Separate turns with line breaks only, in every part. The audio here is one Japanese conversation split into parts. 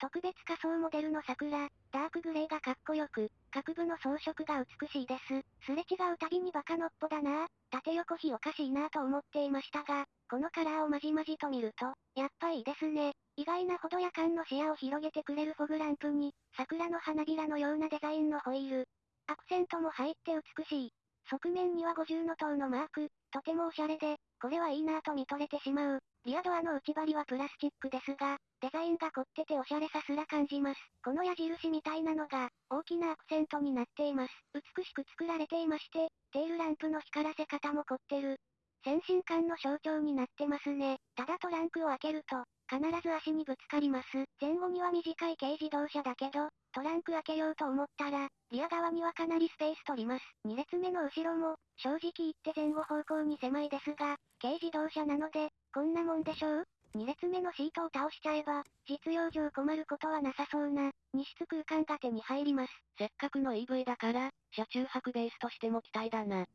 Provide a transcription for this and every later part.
特別仮想モデルの桜、ダークグレーがかっこよく、各部の装飾が美しいです。すれ違うたびにバカのっぽだなぁ、縦横比おかしいなぁと思っていましたが、このカラーをまじまじと見ると、やっぱいいですね。意外なほど夜間の視野を広げてくれるフォグランプに、桜の花びらのようなデザインのホイール。アクセントも入って美しい。側面には50の塔のマーク、とてもおしゃれで、これはいいなぁと見とれてしまう。リアドアの内張りはプラスチックですが、デザインが凝ってておしゃれさすら感じます。この矢印みたいなのが、大きなアクセントになっています。美しく作られていまして、テールランプの光らせ方も凝ってる。先進感の象徴になってますね。ただトランクを開けると、必ず足にぶつかります。前後には短い軽自動車だけど、トランク開けようと思ったら、リア側にはかなりスペース取ります。2列目の後ろも、正直言って前後方向に狭いですが、軽自動車なので、こんなもんでしょ？う ?2 列目のシートを倒しちゃえば、実用上困ることはなさそうな、荷室空間が手に入ります。
せっかくの EV だから、車中泊ベースとしても期待だな。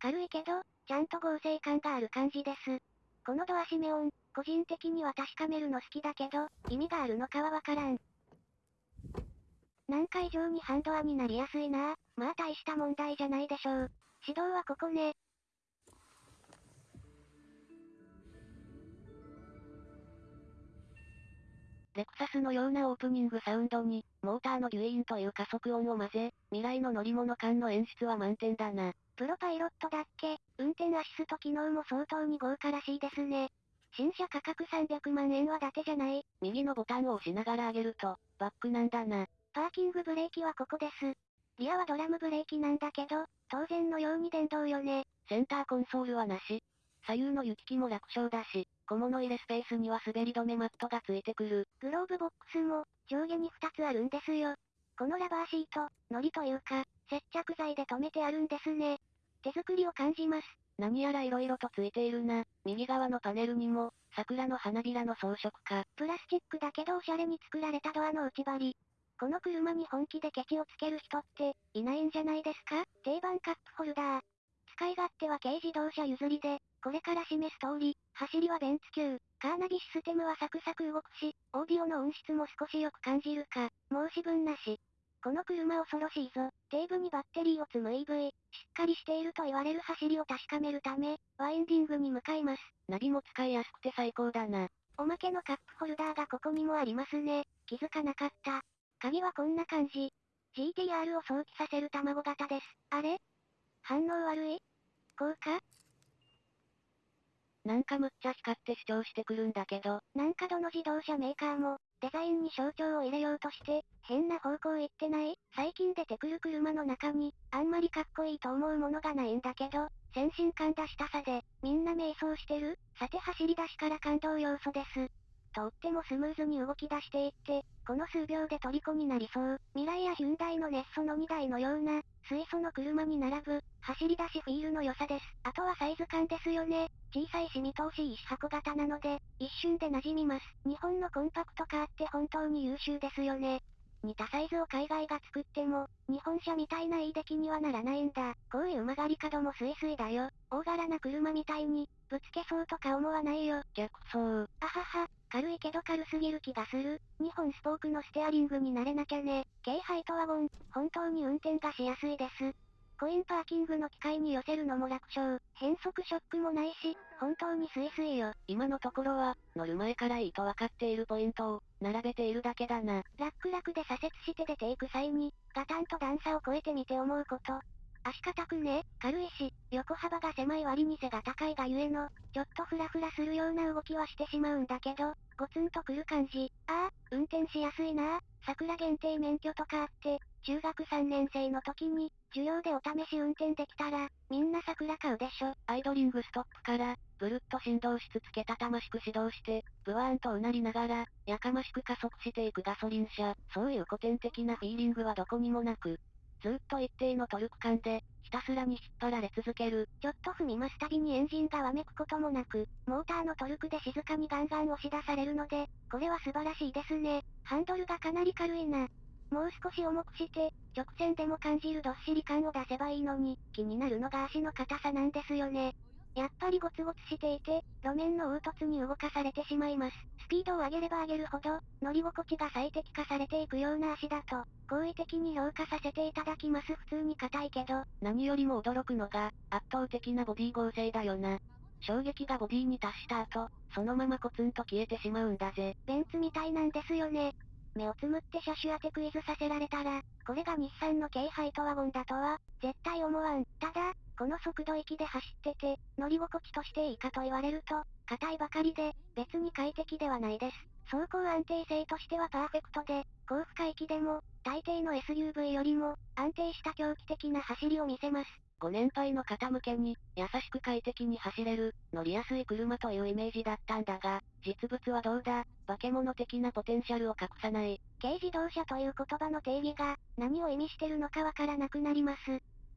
軽いけど、ちゃんと合成感がある感じです。このドア閉め音、個人的には確かめるの好きだけど、意味があるのかはわからん。なんか以上にハンドアになりやすいなまあ大した問題じゃないでしょう。指導はここね。
レクサスのようなオープニングサウンドに、モーターのギュイーンという加速音を混ぜ、未来の乗り物感の演出は満点だな。
プロパイロットだっけ運転アシスト機能も相当に豪華らしいですね。新車価格300万円は伊達じゃない。
右のボタンを押しながら上げると、バックなんだな。
パーキングブレーキはここです。リアはドラムブレーキなんだけど、当然のように電動よね。
センターコンソールはなし。左右の行き来も楽勝だし、小物入れスペースには滑り止めマットがついてくる。
グローブボックスも、上下に2つあるんですよ。このラバーシート、糊というか、接着剤で留めてあるんですね。手作りを感じます。
何やら色々とついているな。右側のパネルにも、桜の花びらの装飾か。
プラスチックだけどおしゃれに作られたドアの内張り。この車に本気でケチをつける人って、いないんじゃないですか？定番カップホルダー。使い勝手は軽自動車譲りで、これから示す通り、走りはベンツ級。カーナビシステムはサクサク動くし、オーディオの音質も少しよく感じるか。申し分なし。この車恐ろしいぞ。テーブにバッテリーを積む EV、しっかりしていると言われる走りを確かめるため、ワインディングに向かいます。
ナビも使いやすくて最高だな。
おまけのカップホルダーがここにもありますね。気づかなかった。鍵はこんな感じ。GTR を想起させる卵型です。あれ？反応悪い？こうか
なんかむっちゃ光って主張してくるんだけど。
なんかどの自動車メーカーも、デザインに象徴を入れようとして、変な方向行ってない？最近出てくる車の中に、あんまりかっこいいと思うものがないんだけど、先進感出したさで、みんな迷走してる？さて走り出しから感動要素です。とってもスムーズに動き出していって、この数秒で虜になりそう。未来やヒュンダイのネッソの2台のような、水素の車に並ぶ、走り出しフィールの良さです。あとはサイズ感ですよね。小さいし見通しいいし箱型なので、一瞬で馴染みます。日本のコンパクトカーって本当に優秀ですよね。似たサイズを海外が作っても、日本車みたいないい出来にはならないんだ。こういう曲がり角もスイスイだよ。大柄な車みたいに、ぶつけそうとか思わないよ。
逆走。
あはは、軽いけど軽すぎる気がする。2本スポークのステアリングになれなきゃね。軽ハイトワゴン、本当に運転がしやすいです。コインパーキングの機械に寄せるのも楽勝。変速ショックもないし、本当にスイスイよ。
今のところは、乗る前からいいと分かっているポイントを、並べているだけだな。
楽々で左折して出ていく際に、ガタンと段差を越えてみて思うこと。足硬くね、軽いし、横幅が狭い割に背が高いがゆえの、ちょっとフラフラするような動きはしてしまうんだけど、ゴツンとくる感じ。ああ、運転しやすいな桜限定免許とかあって、中学3年生の時に、授業でお試し運転できたら、みんな桜買うでしょ。
アイドリングストップから、ブルッと振動しつつけたたましく始動して、ブワーンとうなりながら、やかましく加速していくガソリン車。そういう古典的なフィーリングはどこにもなく、ずっと一定のトルク感で、ひたすらに引っ張られ続ける。
ちょっと踏みますたびにエンジンがわめくこともなく、モーターのトルクで静かにガンガン押し出されるので、これは素晴らしいですね。ハンドルがかなり軽いな。もう少し重くして、直線でも感じるどっしり感を出せばいいのに、気になるのが足の硬さなんですよね。やっぱりゴツゴツしていて、路面の凹凸に動かされてしまいます。スピードを上げれば上げるほど、乗り心地が最適化されていくような足だと、好意的に評価させていただきます普通に硬いけど。
何よりも驚くのが、圧倒的なボディ剛性だよな。衝撃がボディに達した後、そのままコツンと消えてしまうんだぜ。
ベンツみたいなんですよね。目をつむって車種当てクイズさせられたら、これが日産の軽ハイトワゴンだとは、絶対思わん。ただ、この速度域で走ってて、乗り心地としていいかと言われると、硬いばかりで、別に快適ではないです。走行安定性としてはパーフェクトで、高負荷域でも、大抵の SUV よりも、安定した狂気的な走りを見せます。
ご年配の方向けに、優しく快適に走れる、乗りやすい車というイメージだったんだが、実物はどうだ、化け物的なポテンシャルを隠さない。
軽自動車という言葉の定義が、何を意味してるのかわからなくなります。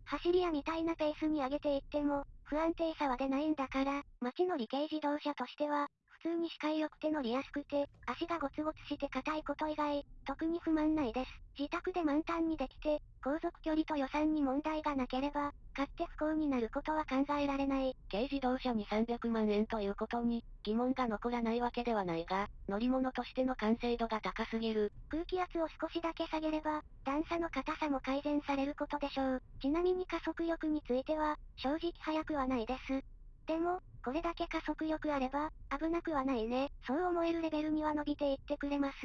走り屋みたいなペースに上げていっても、不安定さは出ないんだから、街の理系自動車としては、通に視界良くて乗りやすくて、足がゴツゴツして硬いこと以外、特に不満ないです。自宅で満タンにできて、航続距離と予算に問題がなければ、買って不幸になることは考えられない。
軽自動車に300万円ということに、疑問が残らないわけではないが、乗り物としての完成度が高すぎる。
空気圧を少しだけ下げれば、段差の硬さも改善されることでしょう。ちなみに加速力については、正直速くはないです。でも、これだけ加速力あれば、危なくはないね。そう思えるレベルには伸びていってくれます。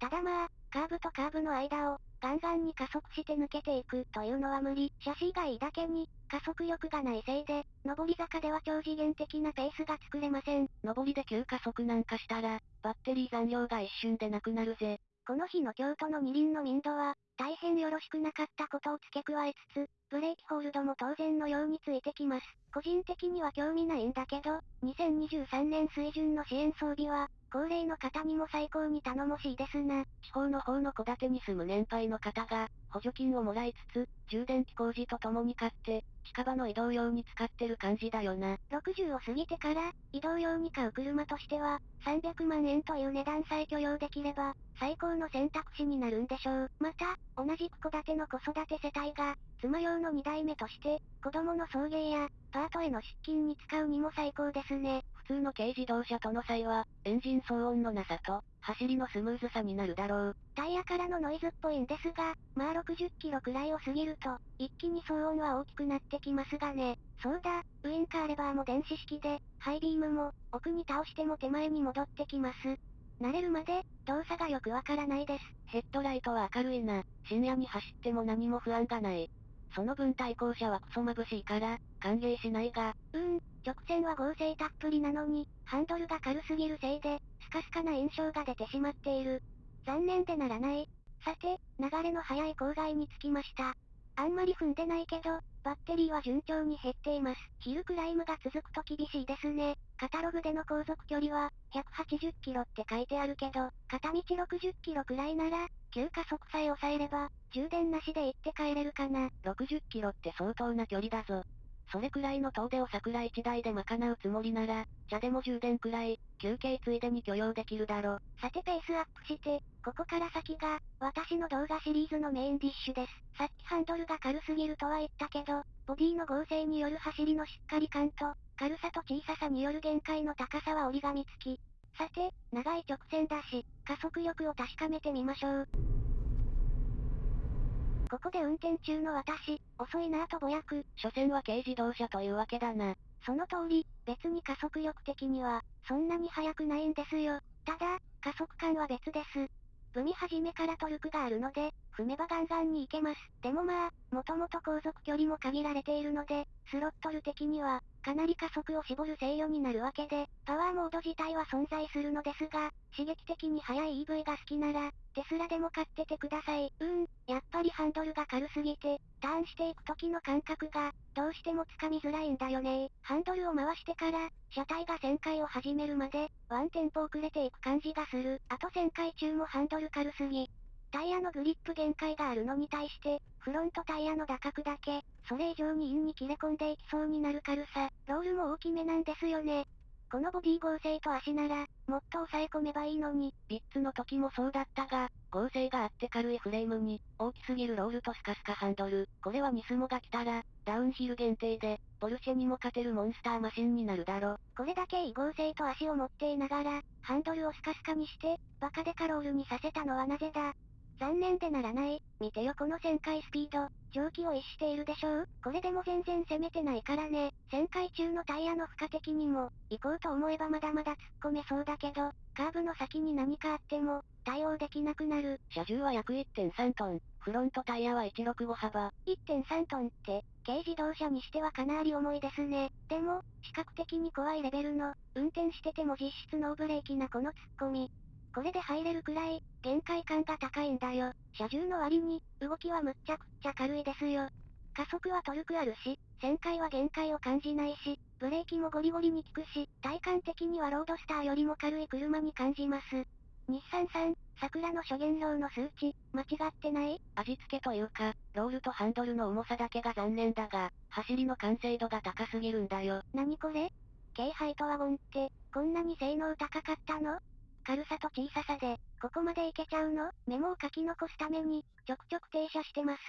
ただまあ、カーブとカーブの間を、ガンガンに加速して抜けていくというのは無理。シャシーがいいだけに、加速力がないせいで、上り坂では超次元的なペースが作れません。
上りで急加速なんかしたら、バッテリー残量が一瞬でなくなるぜ。
この日の京都の二輪の民度は、大変よろしくなかったことを付け加えつつ、ブレーキホールドも当然のようについてきます。個人的には興味ないんだけど、2023年水準の支援装備は、高齢の方にも最高に頼もしいですな。
地方の方の戸建てに住む年配の方が、補助金をもらいつつ、充電器工事とともに買って、近場の移動用に使ってる感じだよな。
60を過ぎてから、移動用に買う車としては、300万円という値段さえ許容できれば、最高の選択肢になるんでしょう。また、同じく戸建ての子育て世帯が、妻用の2代目として、子供の送迎や、パートへの出勤に使うにも最高ですね。
普通の軽自動車との差は、エンジン騒音のなさと、走りのスムーズさになるだろう。
タイヤからのノイズっぽいんですが、まあ60キロくらいを過ぎると、一気に騒音は大きくなってきますがね。そうだ、ウインカーレバーも電子式で、ハイビームも、奥に倒しても手前に戻ってきます。慣れるまで、動作がよくわからないです。
ヘッドライトは明るいな。深夜に走っても何も不安がない。その分対向車はクソ眩しいから、歓迎しないが。
うーん、直線は合成たっぷりなのに、ハンドルが軽すぎるせいで、スカスカな印象が出てしまっている。残念でならない。さて、流れの速い郊外に着きました。あんまり踏んでないけど、バッテリーは順調に減っています。ヒルクライムが続くと厳しいですね。カタログでの航続距離は、180キロって書いてあるけど、片道60キロくらいなら、急加速さえ抑えれば、充電なしで行って帰れるかな。
60キロって相当な距離だぞ。それくらいの遠出を桜1台で賄うつもりなら、茶でも充電くらい、休憩ついでに許容できるだろ。
さてペースアップして、ここから先が、私の動画シリーズのメインディッシュです。さっきハンドルが軽すぎるとは言ったけど、ボディの合成による走りのしっかり感と、軽さと小ささによる限界の高さは折り紙付き。さて、長い直線だし、加速力を確かめてみましょう。ここで運転中の私、遅いなぁとぼやく。
所詮は軽自動車というわけだな。
その通り、別に加速力的には、そんなに速くないんですよ。ただ、加速感は別です。踏み始めからトルクがあるので、踏めばガンガンに行けます。でもまあ、もともと航続距離も限られているので、スロットル的には、かなり加速を絞る制御になるわけで、パワーモード自体は存在するのですが、刺激的に速い EV が好きなら、テスラでも買っててください。うーん、やっぱりハンドルが軽すぎて、ターンしていく時の感覚が、どうしてもつかみづらいんだよねハンドルを回してから、車体が旋回を始めるまで、ワンテンポ遅れていく感じがする。あと旋回中もハンドル軽すぎ。タイヤのグリップ限界があるのに対して、フロントタイヤの舵角だけ、それ以上にインに切れ込んでいきそうになる軽さ、ロールも大きめなんですよね。このボディ剛性と足なら、もっと抑え込めばいいのに。
ヴィッツの時もそうだったが、剛性があって軽いフレームに、大きすぎるロールとスカスカハンドル。これはニスモが来たら、ダウンヒル限定で、ポルシェにも勝てるモンスターマシンになるだろ。
これだけいい剛性と足を持っていながら、ハンドルをスカスカにして、バカデカロールにさせたのはなぜだ残念でならない。見てよこの旋回スピード。蒸気を逸しているでしょうこれでも全然攻めてないからね。旋回中のタイヤの負荷的にも、行こうと思えばまだまだ突っ込めそうだけど、カーブの先に何かあっても、対応できなくなる。
車重は約1.3トン。フロントタイヤは165幅。
1.3トンって、軽自動車にしてはかなり重いですね。でも、視覚的に怖いレベルの、運転してても実質ノーブレーキなこの突っ込み。これで入れるくらい、限界感が高いんだよ。車重の割に、動きはむっちゃくっちゃ軽いですよ。加速はトルクあるし、旋回は限界を感じないし、ブレーキもゴリゴリに効くし、体感的にはロードスターよりも軽い車に感じます。日産さん、桜の諸原料の数値、間違ってない？
味付けというか、ロールとハンドルの重さだけが残念だが、走りの完成度が高すぎるんだよ。
何これ？軽ハイトワゴンって、こんなに性能高かったの？軽さと小ささで、ここまでいけちゃうの？メモを書き残すために、ちょくちょく停車してます。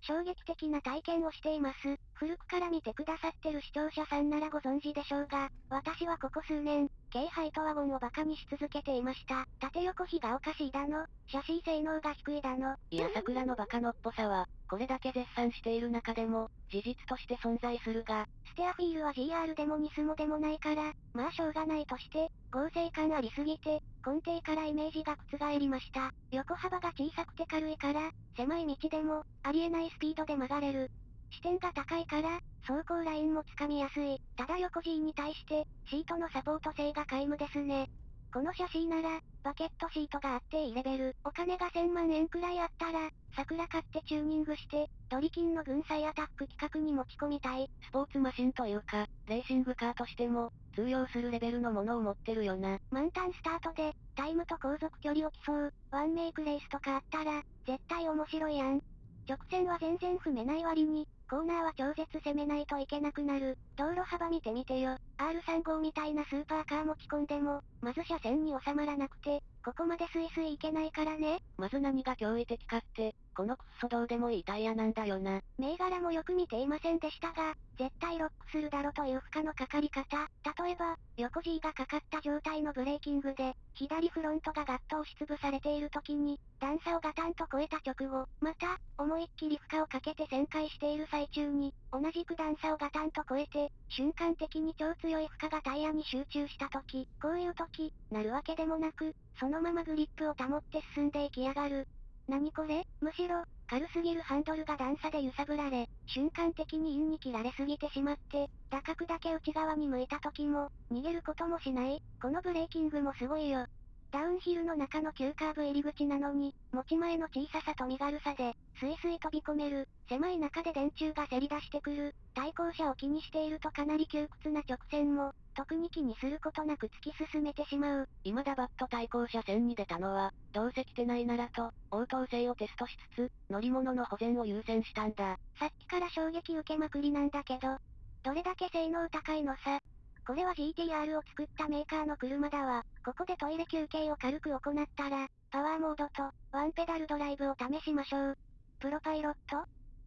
衝撃的な体験をしています。古くから見てくださってる視聴者さんならご存知でしょうが、私はここ数年、軽ハイトワゴンをバカにし続けていました。縦横比がおかしいだの、シャシー性能が低いだの。
いや桜のバカのっぽさは、これだけ絶賛している中でも、事実として存在するが、
ステアフィールは GR でもニスモでもないから、まあしょうがないとして、合成感ありすぎて、根底からイメージが覆りました。横幅が小さくて軽いから、狭い道でも、ありえないスピードで曲がれる。視点が高いから、走行ラインもつかみやすい。ただ横 G に対して、シートのサポート性が皆無ですね。このシャシーなら、バケットシートがあっていいレベル。お金が1000万円くらいあったら、桜買ってチューニングして、ドリキンの軍祭アタック企画に持ち込みたい。
スポーツマシンというか、レーシングカーとしても、通用するレベルのものを持ってるよな。
満タンスタートで、タイムと航続距離を競う、ワンメイクレースとかあったら、絶対面白いやん。直線は全然踏めない割に、コーナーは超絶攻めないといけなくなる。道路幅見てみてよ。R35 みたいなスーパーカー持ち込んでも、まず車線に収まらなくて、ここまでスイスイ行けないからね。
まず何が驚異的かって、このクッソどうでもいいタイヤなんだよな。
銘柄もよく見ていませんでしたが、絶対ロックするだろという負荷のかかり方。例えば、横 G がかかった状態のブレーキングで、左フロントがガッと押しつぶされている時に、段差をガタンと超えた直後、また、思いっきり負荷をかけて旋回している最中に、同じく段差をガタンと超えて、瞬間的に超強い負荷がタイヤに集中した時、こういう時、なるわけでもなく、そのままグリップを保って進んでいきやがる。何これ？むしろ、軽すぎるハンドルが段差で揺さぶられ、瞬間的にインに切られすぎてしまって、舵角だけ内側に向いた時も、逃げることもしない。このブレーキングもすごいよ。ダウンヒルの中の急カーブ入り口なのに、持ち前の小ささと身軽さで、スイスイ飛び込める、狭い中で電柱がせり出してくる、対向車を気にしているとかなり窮屈な直線も、特に気にすることなく突き進めてしまう。
今ガバッと対向車線に出たのは、どうせ来てないならと、応答性をテストしつつ、乗り物の保全を優先したんだ。
さっきから衝撃受けまくりなんだけど、どれだけ性能高いのさ。これは GTR を作ったメーカーの車だわ。ここでトイレ休憩を軽く行ったら、パワーモードと、ワンペダルドライブを試しましょう。プロパイロット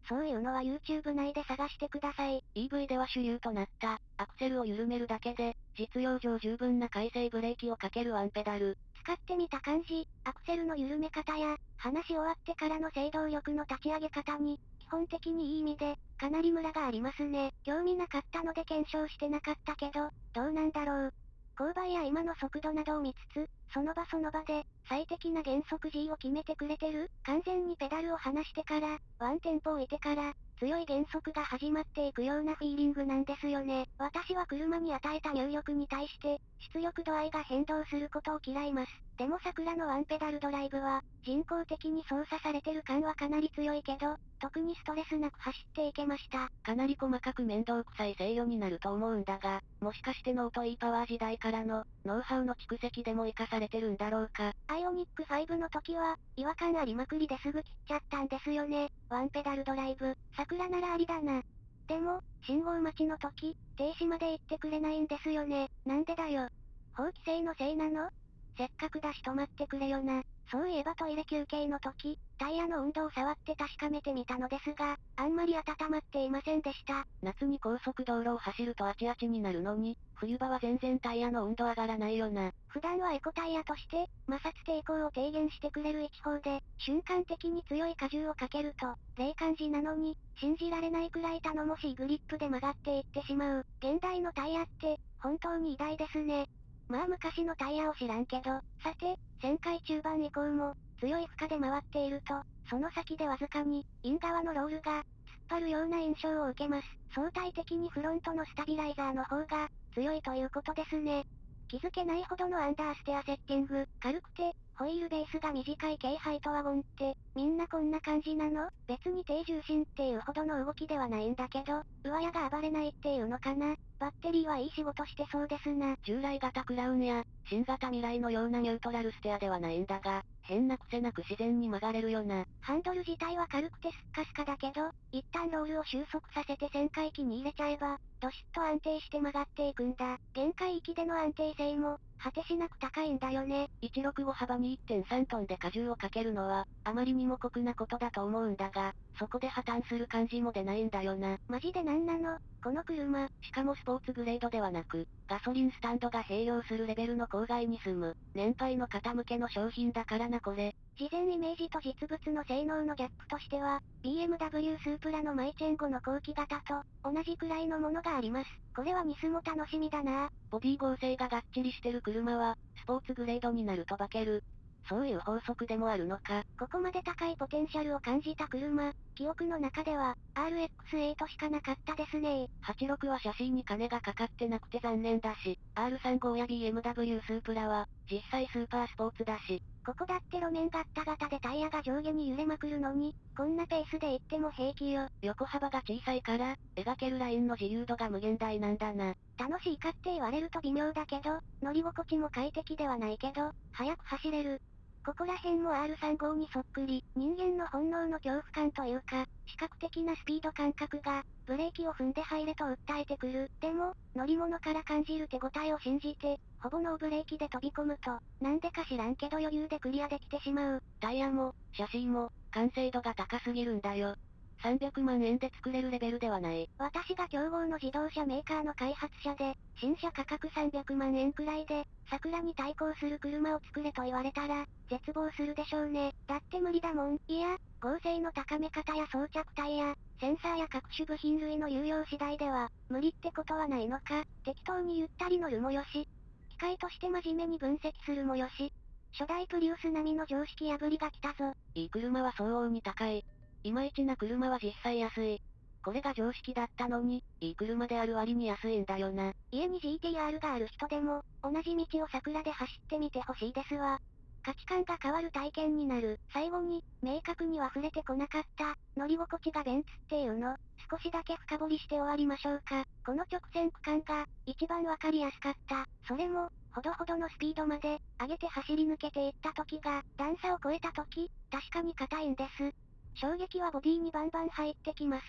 そういうのは YouTube 内で探してください。
EV では主流となった、アクセルを緩めるだけで、実用上十分な回生ブレーキをかけるワンペダル。
使ってみた感じ、アクセルの緩め方や、話し終わってからの制動力の立ち上げ方に、基本的にいい意味で、かなりムラがありますね。興味なかったので検証してなかったけど、どうなんだろう。勾配や今の速度などを見つつ、その場その場で、最適な減速 G を決めてくれてる？完全にペダルを離してから、ワンテンポ置いてから、強い減速が始まっていくようなフィーリングなんですよね。私は車に与えた入力に対して、出力度合いが変動することを嫌います。でもサクラのワンペダルドライブは、人工的に操作されてる感はかなり強いけど、特にストレスなく走っていけました。
かなり細かく面倒くさい制御になると思うんだが、もしかしてノート E パワー時代からの、ノウハウの蓄積でも活かされてるんだろうか。
アイオニック5の時は、違和感ありまくりですぐ切っちゃったんですよね。ワンペダルドライブ、サクラならありだな。でも、信号待ちの時、停止まで行ってくれないんですよね。なんでだよ。法規制のせいなのせっかくだし止まってくれよな。そういえばトイレ休憩の時、タイヤの温度を触って確かめてみたのですが、あんまり温まっていませんでした。
夏に高速道路を走るとあちあちになるのに、冬場は全然タイヤの温度上がらないよな。
普段はエコタイヤとして、摩擦抵抗を低減してくれる一方で、瞬間的に強い荷重をかけると、霊感時なのに、信じられないくらい頼もしいグリップで曲がっていってしまう。現代のタイヤって、本当に偉大ですね。まあ昔のタイヤを知らんけど、さて、旋回中盤以降も、強い負荷で回っていると、その先でわずかに、イン側のロールが、突っ張るような印象を受けます。相対的にフロントのスタビライザーの方が、強いということですね。気づけないほどのアンダーステアセッティング、軽くて、ホイールベースが短い軽ハイトワゴンって、みんなこんな感じなの？別に低重心っていうほどの動きではないんだけど、上屋が暴れないっていうのかな？バッテリーはいい仕事してそうですな。
従来型クラウンや、新型未来のようなニュートラルステアではないんだが、変な癖なく自然に曲がれるよな。
ハンドル自体は軽くてスッカスカだけど、一旦ロールを収束させて旋回機に入れちゃえば、ドシッと安定して曲がっていくんだ。限界域での安定性も、果てしなく高いんだよね。
165幅に1.3トンで荷重をかけるのは、あまりにも酷なことだと思うんだが、そこで破綻する感じも出ないんだよな。
マジでなんなの？この車。
しかもスポーツグレードではなく、ガソリンスタンドが併用するレベルの郊外に住む、年配の方向けの商品だからなこれ。
事前イメージと実物の性能のギャップとしては、BMW スープラのマイチェン後の後期型と、同じくらいのものがあります。これはニスも楽しみだな
ボディ合成ががっちりしてる車は、スポーツグレードになると化ける。そういう法則でもあるのか。
ここまで高いポテンシャルを感じた車、記憶の中では、RX8 しかなかったですね
86はシャシーに金がかかってなくて残念だし、R35 や BMW スープラは、実際スーパースポーツだし。
ここだって路面ガッタガタでタイヤが上下に揺れまくるのに、こんなペースで行っても平気よ。
横幅が小さいから、描けるラインの自由度が無限大なんだな。
楽しいかって言われると微妙だけど、乗り心地も快適ではないけど、速く走れる。ここら辺も R35 にそっくり、人間の本能の恐怖感というか、視覚的なスピード感覚が、ブレーキを踏んで入れと訴えてくる。でも、乗り物から感じる手応えを信じて、ほぼノーブレーキで飛び込むと、なんでか知らんけど余裕でクリアできてしまう。
タイヤも、写真も、完成度が高すぎるんだよ。300万円で作れるレベルではない。
私が競合の自動車メーカーの開発者で、新車価格300万円くらいで、桜に対抗する車を作れと言われたら、絶望するでしょうね。だって無理だもん。いや、合成の高め方や装着タイヤ、センサーや各種部品類の有用次第では、無理ってことはないのか、適当にゆったり乗るもよし、機械として真面目に分析するもよし、初代プリウス並みの常識破りが来たぞ。
いい車は相応に高い。いまいちな車は実際安い。これが常識だったのに、いい車である割に安いんだよな。
家に GTR がある人でも、同じ道を桜で走ってみてほしいですわ。価値観が変わる体験になる。最後に、明確には触れてこなかった、乗り心地がベンツっていうの、少しだけ深掘りして終わりましょうか。この直線区間が、一番わかりやすかった。それも、ほどほどのスピードまで、上げて走り抜けていった時が、段差を越えた時、確かに硬いんです。衝撃はボディにバンバン入ってきます。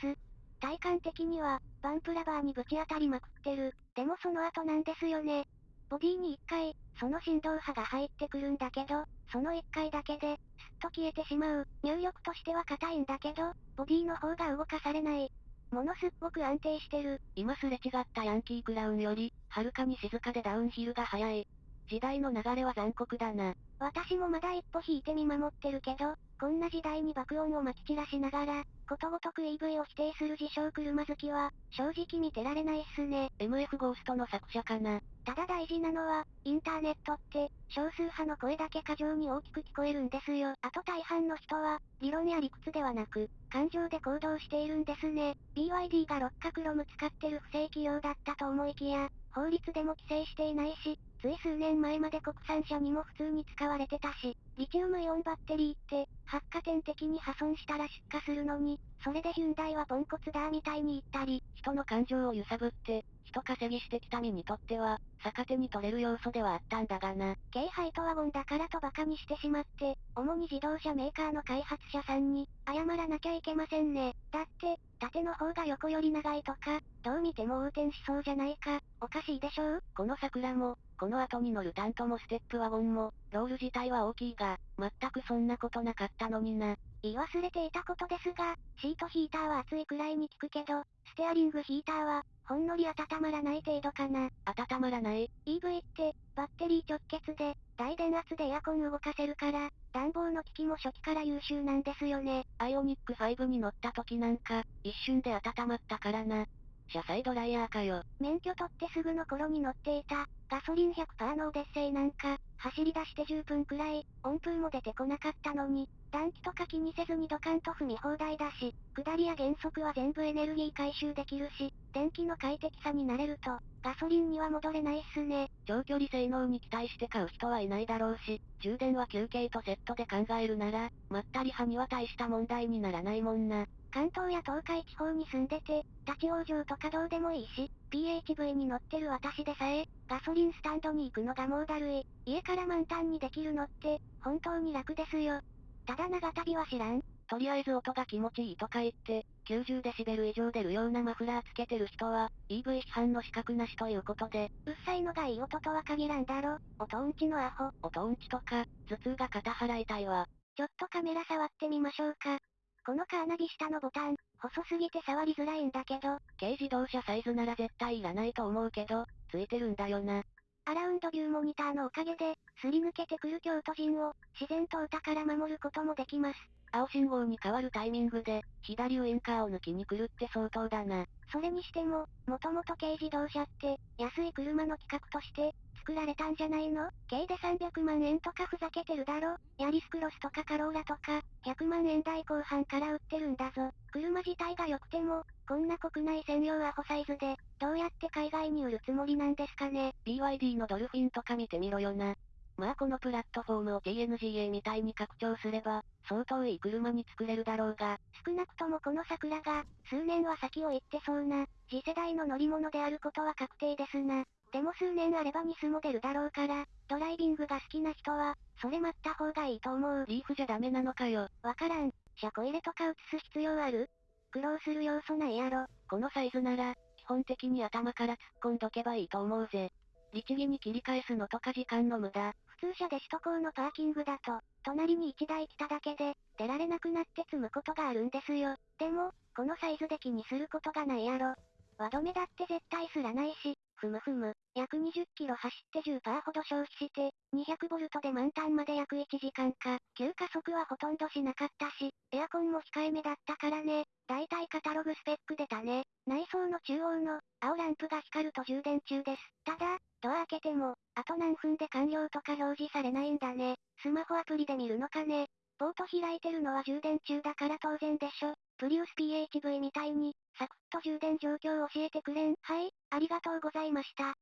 体感的には、バンプラバーにぶち当たりまくってる。でもその後なんですよね。ボディに一回、その振動波が入ってくるんだけど、その一回だけで、すっと消えてしまう。入力としては硬いんだけど、ボディの方が動かされない。ものすっごく安定してる。
今すれ違ったヤンキークラウンより、はるかに静かでダウンヒルが速い。時代の流れは残酷だな。
私もまだ一歩引いて見守ってるけど、こんな時代に爆音を撒き散らしながら、ことごとく EV を否定する自称車好きは、正直見てられないっすね。
MF ゴーストの作者かな。
ただ大事なのは、インターネットって、少数派の声だけ過剰に大きく聞こえるんですよ。あと大半の人は、理論や理屈ではなく、感情で行動しているんですね。BYD が六角ロム使ってる不正企業だったと思いきや、法律でも規制していないし、つい数年前まで国産車にも普通に使われてたし、リチウムイオンバッテリーって、発火点的に破損したら出火するのに、それでヒュンダイはポンコツだーみたいに言ったり、
人の感情を揺さぶって、人稼ぎしてきた身にとっては、逆手に取れる要素ではあったんだがな。
軽ハイトワゴンだからと馬鹿にしてしまって、主に自動車メーカーの開発者さんに、謝らなきゃいけませんね。だって、縦の方が横より長いとか、どう見ても横転しそうじゃないか、おかしいでしょう？
この桜も、この後に乗るタントもステップワゴンも、ロール自体は大きいが、全くそんなことなかったのにな。
言い忘れていたことですが、シートヒーターは暑いくらいに効くけど、ステアリングヒーターは、ほんのり温まらない程度かな。
温まらない
?EV って、バッテリー直結で、大電圧でエアコン動かせるから、暖房の機器も初期から優秀なんですよね。
アイオニック5に乗った時なんか、一瞬で温まったからな。車載ドライヤーかよ。
免許取ってすぐの頃に乗っていた、ガソリン100%のオデッセイなんか、走り出して10分くらい、温風も出てこなかったのに、暖気とか気にせずにドカンと踏み放題だし、下りや減速は全部エネルギー回収できるし、電気の快適さになれると、ガソリンには戻れないっすね。
長距離性能に期待して買う人はいないだろうし、充電は休憩とセットで考えるなら、まったり派には大した問題にならないもんな。
関東や東海地方に住んでて、立ち往生とかどうでもいいし、PHV に乗ってる私でさえ、ガソリンスタンドに行くのがもうだるい。家から満タンにできるのって、本当に楽ですよ。ただ長旅は知らん。
とりあえず音が気持ちいいとか言って、90デシベル以上出るようなマフラーつけてる人は、EV 批判の資格なしということで、
うっさいのがいい音とは限らんだろ。音うんちのアホ。
音うんちとか、頭痛が肩払いたいわ。
ちょっとカメラ触ってみましょうか。このカーナビ下のボタン、細すぎて触りづらいんだけど、
軽自動車サイズなら絶対いらないと思うけど、ついてるんだよな。
アラウンドビューモニターのおかげで、すり抜けてくる京都人を、自然と歌から守ることもできます。
青信号に変わるタイミングで、左ウインカーを抜きに来るって相当だな。
それにしても、もともと軽自動車って、安い車の企画として、作られたんじゃないの？軽で300万円とかふざけてるだろ？ヤリスクロスとかカローラとか、100万円台後半から売ってるんだぞ。車自体が良くても、こんな国内専用アホサイズで、どうやって海外に売るつもりなんですかね
?BYD のドルフィンとか見てみろよな。まあこのプラットフォームを TNGA みたいに拡張すれば、相当いい車に作れるだろうが、
少なくともこの桜が、数年は先を行ってそうな、次世代の乗り物であることは確定ですな。でも数年あればニスも出るだろうから、ドライビングが好きな人は、それ待った方がいいと思う。
リーフじゃダメなのかよ。
わからん。車庫入れとか映す必要ある？苦労する要素ないやろ。
このサイズなら、基本的に頭から突っ込んどけばいいと思うぜ。律儀に切り返すのとか時間の無駄。
普通車で首都高のパーキングだと、隣に1台来ただけで、出られなくなって積むことがあるんですよ。でも、このサイズで気にすることがないやろ。輪止めだって絶対すらないし、ふむふむ、約20キロ走って10%ほど消費して、200ボルトで満タンまで約1時間か。急加速はほとんどしなかったし、エアコンも控えめだったからね。だいたいカタログスペック出たね。内装の中央の、青ランプが光ると充電中です。ただ、ドア開けても、あと何分で完了とか表示されないんだね。スマホアプリで見るのかね。ポート開いてるのは充電中だから当然でしょ。プリウス PHV みたいに、サクッと充電状況を教えてくれん。はい、ありがとうございました。